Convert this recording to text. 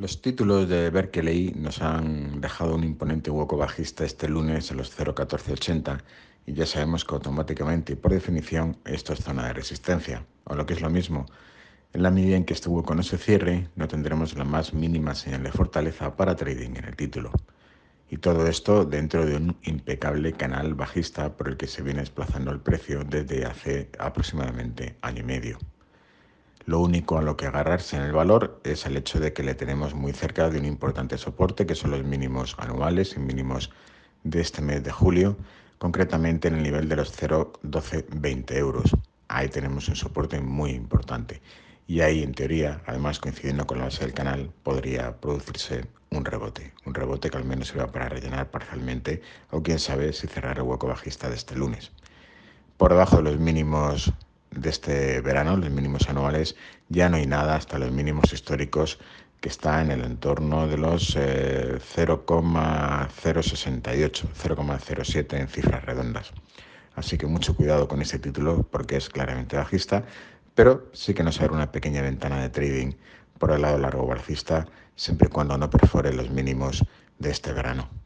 Los títulos de Berkeley nos han dejado un imponente hueco bajista este lunes en los 0.1480 y ya sabemos que automáticamente y por definición esto es zona de resistencia, o lo que es lo mismo, en la medida en que este hueco no se cierre, no tendremos la más mínima señal de fortaleza para trading en el título. Y todo esto dentro de un impecable canal bajista por el que se viene desplazando el precio desde hace aproximadamente año y medio. Lo único a lo que agarrarse en el valor es el hecho de que le tenemos muy cerca de un importante soporte, que son los mínimos anuales y mínimos de este mes de julio, concretamente en el nivel de los 0,1220 euros. Ahí tenemos un soporte muy importante. Y ahí, en teoría, además coincidiendo con la base del canal, podría producirse un rebote. Un rebote que al menos va para rellenar parcialmente o quién sabe si cerrar el hueco bajista de este lunes. Por debajo de los mínimos de este verano, los mínimos anuales, ya no hay nada hasta los mínimos históricos que está en el entorno de los 0,068, eh, 0,07 en cifras redondas. Así que mucho cuidado con ese título porque es claramente bajista, pero sí que nos abre una pequeña ventana de trading por el lado largo bajista siempre y cuando no perfore los mínimos de este verano.